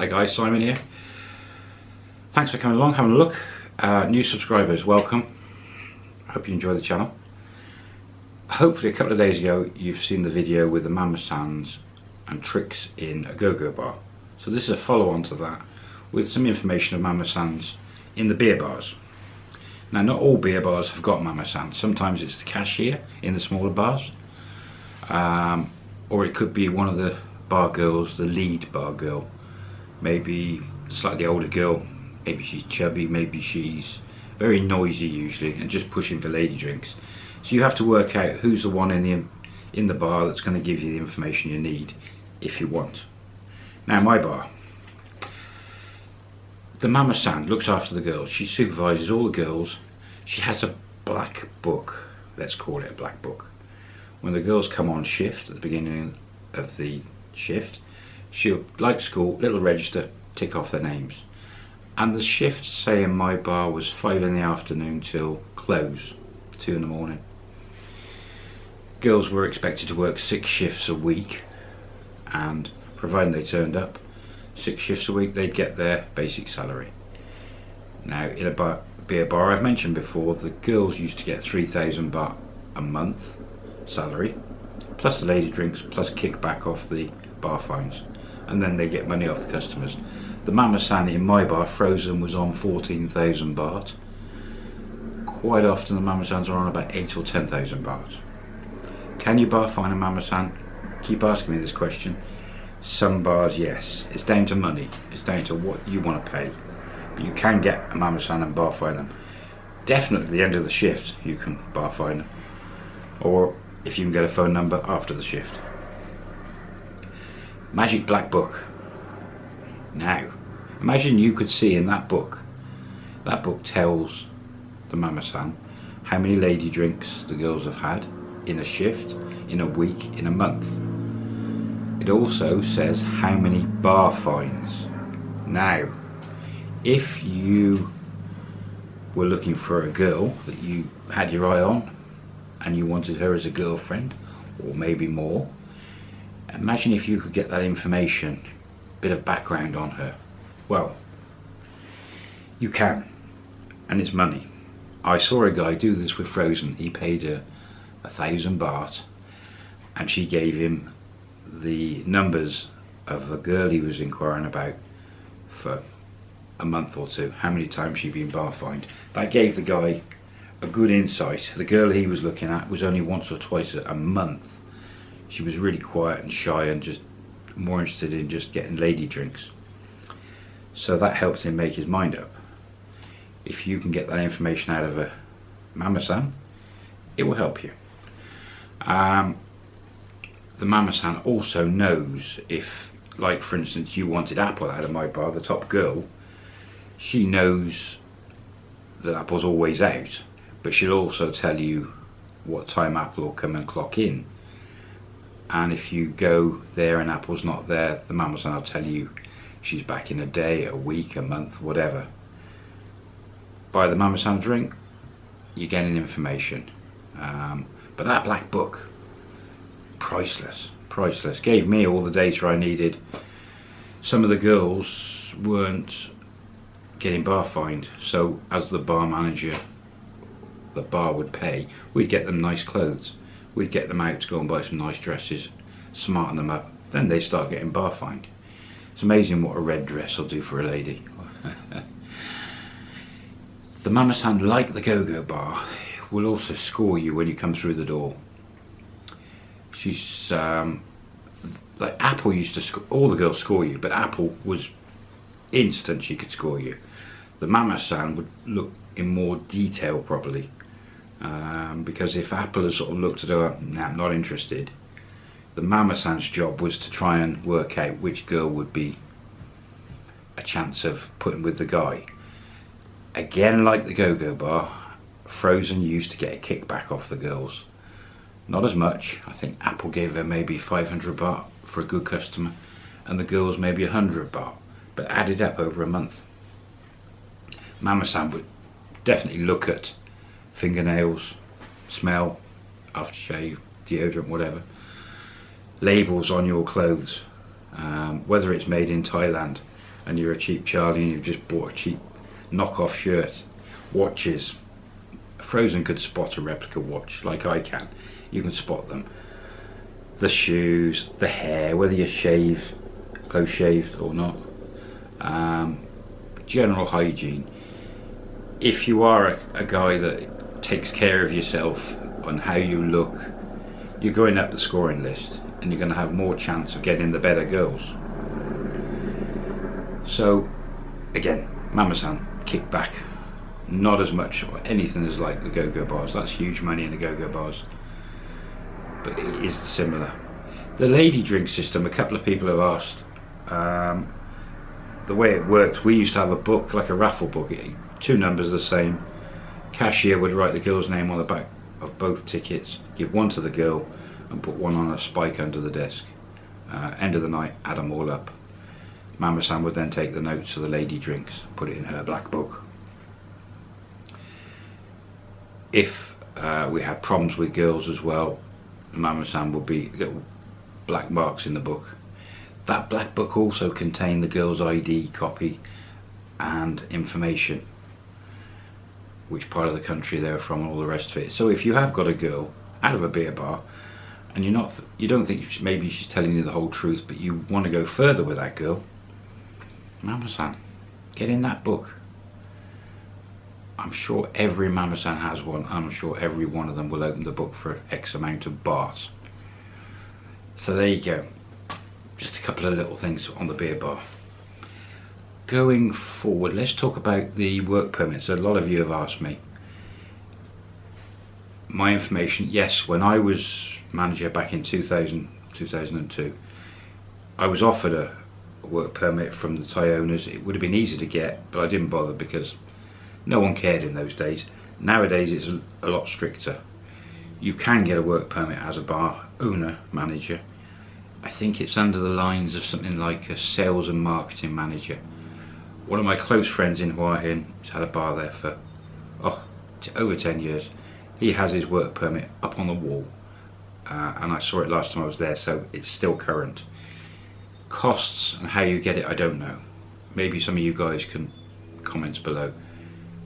Hi guys, Simon here. Thanks for coming along, having a look. Uh, new subscribers, welcome. Hope you enjoy the channel. Hopefully a couple of days ago you've seen the video with the Mama Sans and tricks in a go-go bar. So this is a follow-on to that with some information of Mama Sans in the beer bars. Now not all beer bars have got Mama Sans. Sometimes it's the cashier in the smaller bars. Um, or it could be one of the bar girls, the lead bar girl. Maybe slightly older girl, maybe she's chubby, maybe she's very noisy usually and just pushing for lady drinks. So you have to work out who's the one in the in the bar that's going to give you the information you need if you want. Now my bar, the Mama San looks after the girls. She supervises all the girls. She has a black book, let's call it a black book. When the girls come on shift at the beginning of the shift, she'll, like school, little register, tick off their names. And the shift, say in my bar, was 5 in the afternoon till close, 2 in the morning. Girls were expected to work six shifts a week, and providing they turned up, six shifts a week, they'd get their basic salary. Now, in a bar, beer bar, I've mentioned before, the girls used to get 3,000 baht a month salary, plus the lady drinks, plus kickback off the bar fines, and then they get money off the customers. The Mama San in my bar, frozen, was on 14,000 baht. Quite often the Mama Sans are on about 8 or 10,000 baht. Can you bar fine a Mama San? Keep asking me this question. Some bars, yes. It's down to money. It's down to what you want to pay. But you can get a Mama San and bar fine them. Definitely at the end of the shift, you can bar fine them. Or if you can get a phone number after the shift. Magic Black Book. Now, imagine you could see in that book, that book tells the Mama San how many lady drinks the girls have had in a shift, in a week, in a month. It also says how many bar fines. Now, if you were looking for a girl that you had your eye on and you wanted her as a girlfriend or maybe more, imagine if you could get that information, bit of background on her. Well, you can, and it's money. I saw a guy do this with Frozen. He paid her a thousand baht and she gave him the numbers of a girl he was inquiring about for a month or two, how many times she'd been bar fined. That gave the guy a good insight. The girl he was looking at was only once or twice a month. She was really quiet and shy and just more interested in just getting lady drinks. So that helped him make his mind up. If you can get that information out of a mama-san, it will help you. Um, the Mama San also knows if, like for instance, you wanted Apple out of my bar, the top girl, she knows that Apple's always out, but she'll also tell you what time Apple will come and clock in. And if you go there and Apple's not there, the Mama San will tell you she's back in a day, a week, a month, whatever. Buy the San drink, you're getting information. Um, but that black book, priceless, priceless. Gave me all the data I needed. Some of the girls weren't getting bar fined, so as the bar manager, the bar would pay, we'd get them nice clothes. We'd get them out to go and buy some nice dresses, smarten them up. Then they start getting bar fined. It's amazing what a red dress will do for a lady. the Mama San, like the Go-Go bar, will also score you when you come through the door she's um, like Apple used to score, all the girls score you, but Apple was instant she could score you. The Mama San would look in more detail probably, um, because if Apple had sort of looked at her, nah, I'm not interested. The Mama San's job was to try and work out which girl would be a chance of putting with the guy. Again, like the Go-Go Bar, Frozen used to get a kickback off the girls not as much. I think Apple gave her maybe 500 baht for a good customer and the girls maybe 100 baht, but added up over a month. Mama San would definitely look at fingernails, smell, aftershave, deodorant, whatever, labels on your clothes, um, whether it's made in Thailand and you're a cheap Charlie and you've just bought a cheap knockoff shirt. Watches. Frozen could spot a replica watch like I can. You can spot them. The shoes, the hair, whether you shave, close shaved or not. Um, general hygiene. If you are a, a guy that takes care of yourself on how you look, you're going up the scoring list and you're going to have more chance of getting the better girls. So, again, Mama-san, kick back. Not as much or anything as like the go-go bars. That's huge money in the go-go bars. But it is similar. The lady drink system, a couple of people have asked. Um, the way it works, we used to have a book, like a raffle book, two numbers the same. Cashier would write the girl's name on the back of both tickets, give one to the girl and put one on a spike under the desk. Uh, end of the night, add them all up. Mama San would then take the notes of the lady drinks, put it in her black book. If uh, we had problems with girls as well, Mama San would be little black marks in the book. That black book also contained the girl's ID copy and information which part of the country they're from all the rest of it. So if you have got a girl out of a beer bar and you're not, you don't think maybe she's telling you the whole truth, but you want to go further with that girl, Mama-san, get in that book. I'm sure every Mama-san has one. I'm sure every one of them will open the book for X amount of bars. So there you go. Just a couple of little things on the beer bar going forward, let's talk about the work permits. A lot of you have asked me. My information, yes, when I was manager back in 2000, 2002, I was offered a work permit from the Thai owners. It would have been easy to get, but I didn't bother because no one cared in those days. Nowadays it's a lot stricter. You can get a work permit as a bar owner, manager. I think it's under the lines of something like a sales and marketing manager one of my close friends in Hua Hin has had a bar there for oh, over 10 years. He has his work permit up on the wall uh, and I saw it last time I was there so it's still current. Costs and how you get it I don't know. Maybe some of you guys can comment below.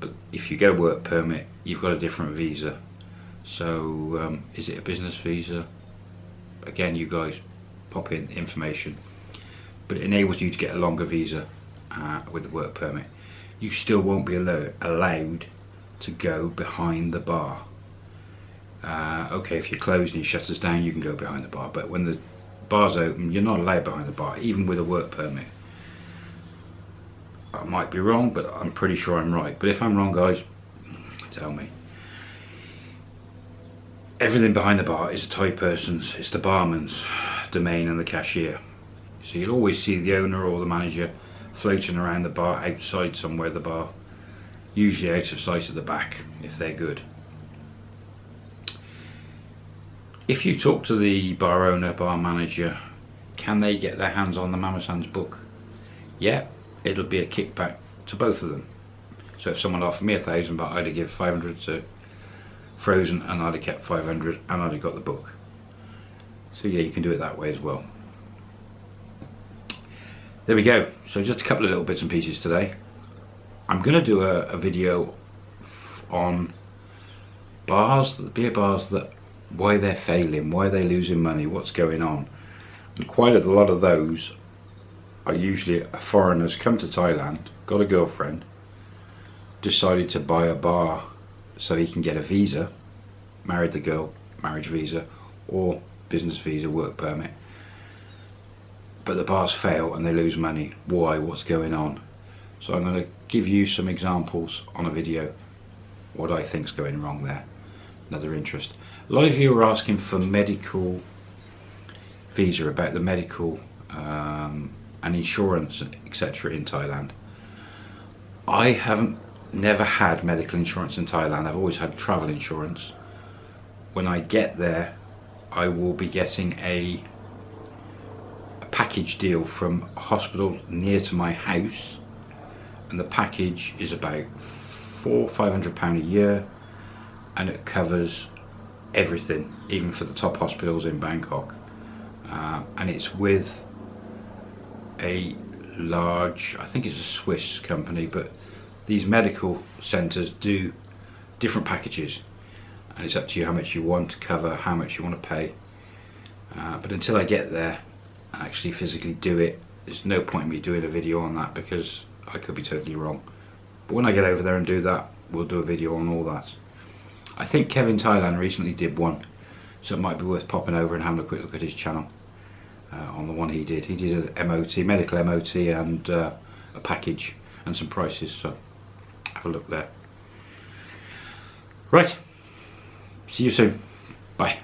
But if you get a work permit you've got a different visa. So um, is it a business visa? Again you guys pop in information. But it enables you to get a longer visa uh, with the work permit, you still won't be allo allowed to go behind the bar. Uh, okay, if you're closed and you shut us down, you can go behind the bar, but when the bar's open, you're not allowed behind the bar, even with a work permit. I might be wrong, but I'm pretty sure I'm right. But if I'm wrong, guys, tell me. Everything behind the bar is a Thai person's, it's the barman's domain and the cashier. So you'll always see the owner or the manager floating around the bar outside somewhere the bar. Usually out of sight at the back if they're good. If you talk to the bar owner bar manager can they get their hands on the Mama San's book? Yeah it'll be a kickback to both of them. So if someone offered me a thousand baht I'd have give 500 to Frozen and I'd have kept 500 and I'd have got the book. So yeah you can do it that way as well there we go. So just a couple of little bits and pieces today. I'm gonna do a, a video on bars the beer bars that why they're failing why they're losing money what's going on. And quite a lot of those are usually foreigners come to Thailand got a girlfriend decided to buy a bar so he can get a visa married the girl marriage visa or business visa work permit but the bars fail and they lose money. Why? What's going on? So I'm going to give you some examples on a video what I think's going wrong there. Another interest. A lot of you are asking for medical visa about the medical um, and insurance etc in Thailand. I haven't never had medical insurance in Thailand. I've always had travel insurance. When I get there I will be getting a package deal from a hospital near to my house. And the package is about four five hundred pound a year and it covers everything even for the top hospitals in Bangkok. Uh, and it's with a large, I think it's a Swiss company, but these medical centres do different packages. And it's up to you how much you want to cover, how much you want to pay. Uh, but until I get there, actually physically do it, there's no point in me doing a video on that because I could be totally wrong. But when I get over there and do that, we'll do a video on all that. I think Kevin Thailand recently did one, so it might be worth popping over and having a quick look at his channel uh, on the one he did. He did an MOT, medical MOT and uh, a package and some prices, so have a look there. Right, see you soon. Bye.